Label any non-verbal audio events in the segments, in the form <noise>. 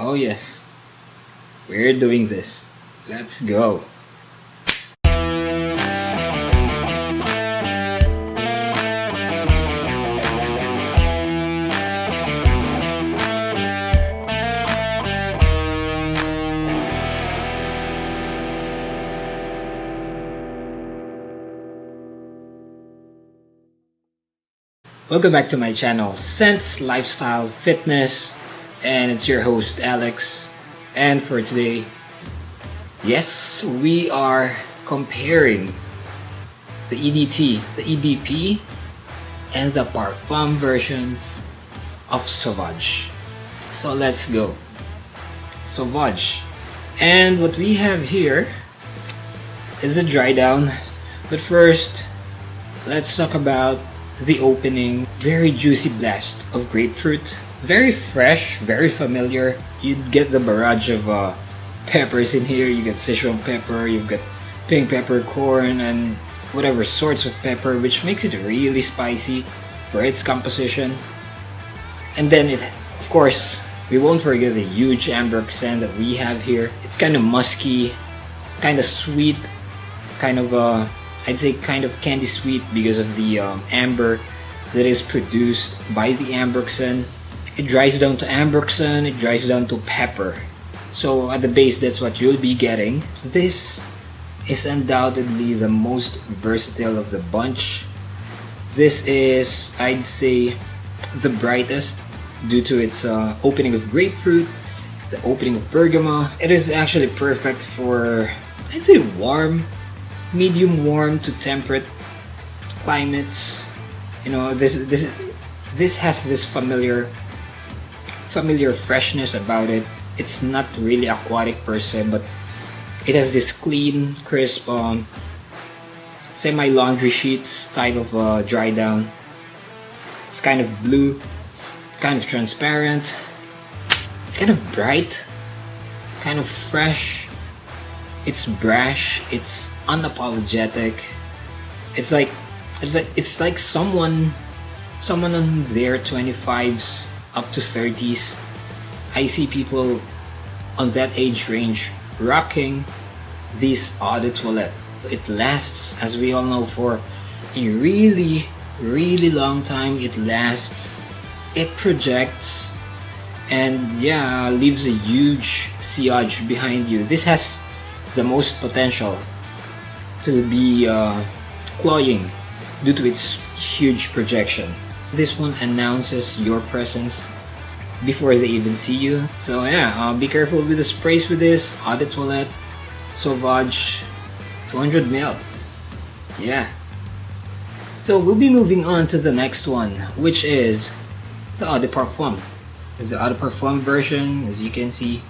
Oh yes, we're doing this. Let's go. Welcome back to my channel, Sense Lifestyle Fitness, and it's your host Alex. And for today, yes, we are comparing the EDT, the EDP, and the Parfum versions of Sauvage. So let's go. Sauvage. And what we have here is a dry down. But first, let's talk about the opening. Very juicy blast of grapefruit. Very fresh, very familiar. You'd get the barrage of uh, peppers in here. You get Sichuan pepper, you've got pink peppercorn, and whatever sorts of pepper, which makes it really spicy for its composition. And then it, of course, we won't forget the huge amber accent that we have here. It's kind of musky, kind of sweet, kind of uh, I'd say kind of candy sweet because of the um, amber that is produced by the ambroxan. It dries down to ambroxan, it dries down to pepper. So at the base, that's what you'll be getting. This is undoubtedly the most versatile of the bunch. This is, I'd say, the brightest due to its uh, opening of grapefruit, the opening of bergamot. It is actually perfect for, I'd say, warm medium warm to temperate climates. You know, this this this has this familiar familiar freshness about it. It's not really aquatic per se, but it has this clean, crisp, um, semi laundry sheets type of uh, dry down. It's kind of blue, kind of transparent. It's kind of bright, kind of fresh. It's brash. It's unapologetic. It's like it's like someone someone on their 25s up to 30s. I see people on that age range rocking this eau de. It lasts, as we all know, for a really, really long time. It lasts, it projects, and yeah, leaves a huge sillage behind you. This has the most potential to be uh, cloying due to its huge projection. This one announces your presence before they even see you. So yeah, uh, be careful with the sprays with this. Eau de Toilette, Sauvage, 200 ml. Yeah. So we'll be moving on to the next one, which is the Eau de Parfum. It's the Eau de Parfum version, as you can see.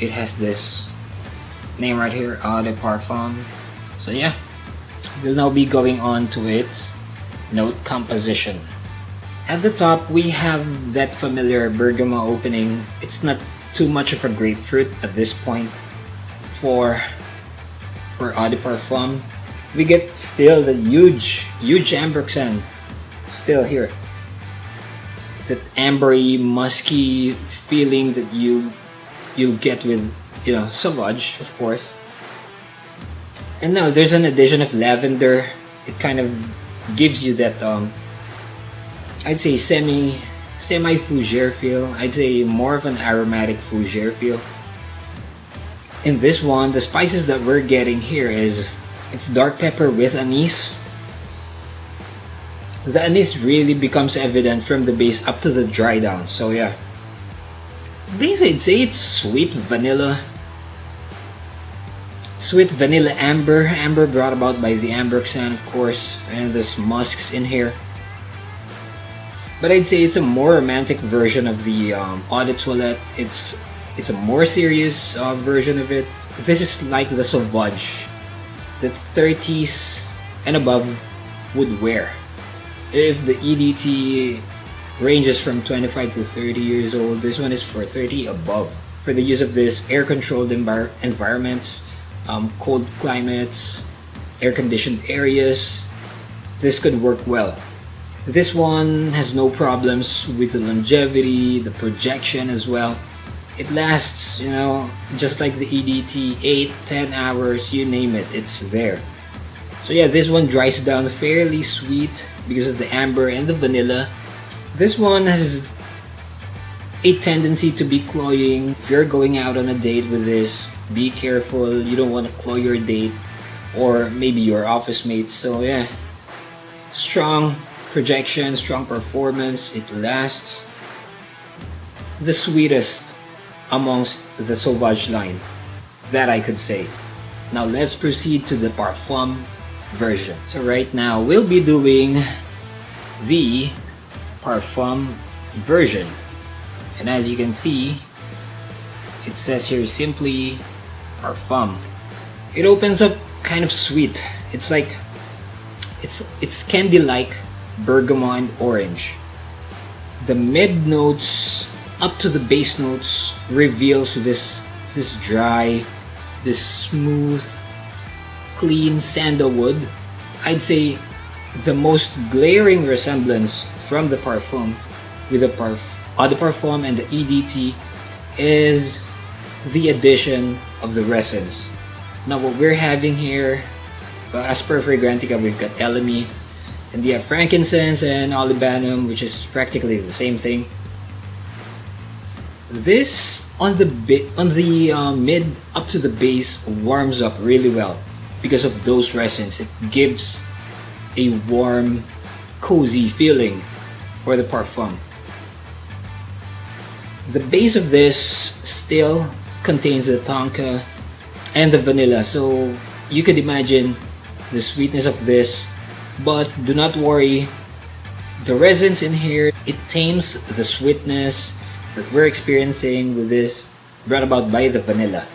It has this name right here, Eau de Parfum. So yeah, we'll now be going on to its note composition. At the top, we have that familiar bergamot opening. It's not too much of a grapefruit at this point for for Eau de Parfum. We get still the huge, huge ambroxan still here. That ambery, musky feeling that you you'll get with you know Sauvage, of course. And now there's an addition of lavender. It kind of gives you that um, I'd say semi semi fougere feel. I'd say more of an aromatic fougere feel. In this one, the spices that we're getting here is it's dark pepper with anise. The anise really becomes evident from the base up to the dry down. So yeah. These I'd say it's sweet vanilla Sweet vanilla amber, amber brought about by the ambroxan of course, and there's musks in here. But I'd say it's a more romantic version of the um, Eau de Toilette. It's it's a more serious uh, version of it. This is like the Sauvage that 30s and above would wear. If the EDT ranges from 25 to 30 years old, this one is for 30 above. For the use of this air-controlled envir environments, um, cold climates, air-conditioned areas, this could work well. This one has no problems with the longevity, the projection as well. it lasts, you know, just like the EDT, 8, 10 hours, you name it, it's there. So yeah, this one dries down fairly sweet because of the amber and the vanilla. This one has a tendency to be cloying. If you're going out on a date with this, be careful. You don't want to cloy your date or maybe your office mates. So yeah, strong projection, strong performance. It lasts. The sweetest amongst the Sauvage line that I could say. Now let's proceed to the Parfum version. So right now we'll be doing the Parfum version. And as you can see, it says here simply Parfum. It opens up kind of sweet. It's like it's it's candy like bergamot and orange. The mid notes up to the base notes reveals this this dry, this smooth, clean sandalwood. I'd say the most glaring resemblance from the Parfum with the Parf Eau uh, de Parfum and the EDT is the addition of the resins. Now what we're having here, well, as per Fragrantica, we've got Elemi, and we have frankincense and olibanum, which is practically the same thing. This on the bit on the uh, mid up to the base warms up really well because of those resins. It gives a warm, cozy feeling for the parfum. The base of this still contains the tonka and the vanilla, so you could imagine the sweetness of this. But do not worry, the resins in here it tames the sweetness that we're experiencing with this brought about by the vanilla.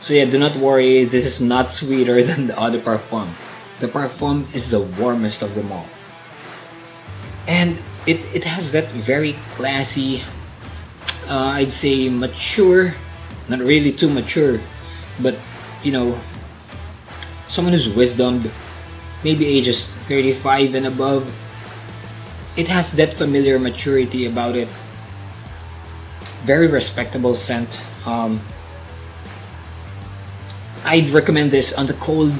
So yeah, do not worry, this is not sweeter <laughs> than the other parfum. The parfum is the warmest of them all. And it, it has that very classy, uh, I'd say mature, not really too mature, but you know, someone who's wisdomed, maybe ages 35 and above, it has that familiar maturity about it very respectable scent. Um, I'd recommend this on the cold,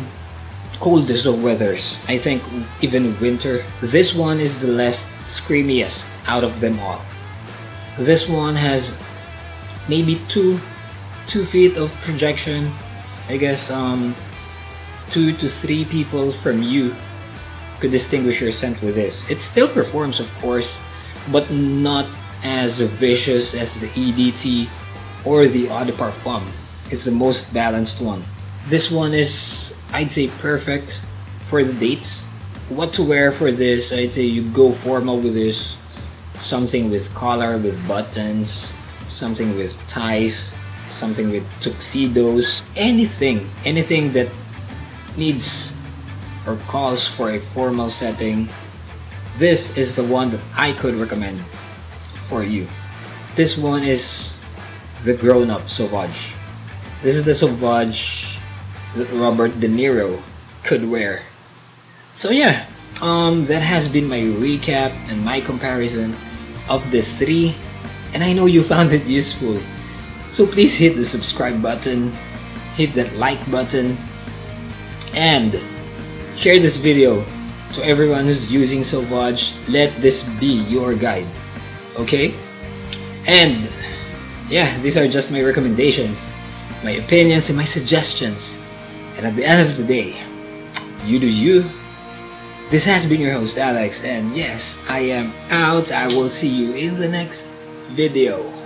coldest of weathers. I think even winter. This one is the less screamiest out of them all. This one has maybe two, two feet of projection. I guess um, two to three people from you could distinguish your scent with this. It still performs, of course, but not as vicious as the EDT or the Eau de Parfum. It's the most balanced one. This one is, I'd say, perfect for the dates. What to wear for this? I'd say you go formal with this. Something with collar, with buttons, something with ties, something with tuxedos, anything, anything that needs or calls for a formal setting. This is the one that I could recommend for you. This one is the grown-up Sauvage. This is the Sauvage that Robert De Niro could wear. So yeah, um, that has been my recap and my comparison of the three, and I know you found it useful. So please hit the subscribe button, hit that like button, and share this video to everyone who's using Sauvage. Let this be your guide okay? And yeah, these are just my recommendations, my opinions, and my suggestions. And at the end of the day, you do you. This has been your host, Alex, and yes, I am out. I will see you in the next video.